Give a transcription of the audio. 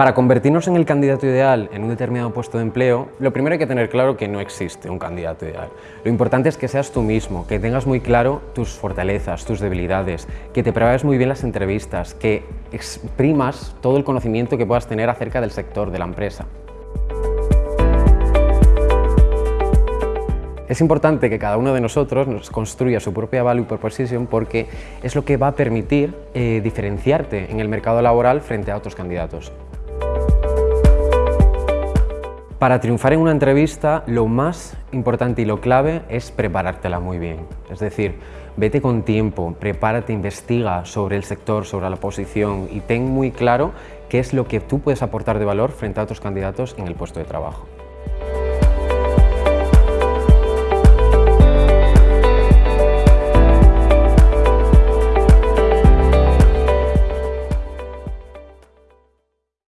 Para convertirnos en el candidato ideal en un determinado puesto de empleo, lo primero hay que tener claro que no existe un candidato ideal. Lo importante es que seas tú mismo, que tengas muy claro tus fortalezas, tus debilidades, que te prepares muy bien las entrevistas, que exprimas todo el conocimiento que puedas tener acerca del sector, de la empresa. Es importante que cada uno de nosotros nos construya su propia value proposition porque es lo que va a permitir eh, diferenciarte en el mercado laboral frente a otros candidatos. Para triunfar en una entrevista, lo más importante y lo clave es preparártela muy bien. Es decir, vete con tiempo, prepárate, investiga sobre el sector, sobre la posición y ten muy claro qué es lo que tú puedes aportar de valor frente a otros candidatos en el puesto de trabajo.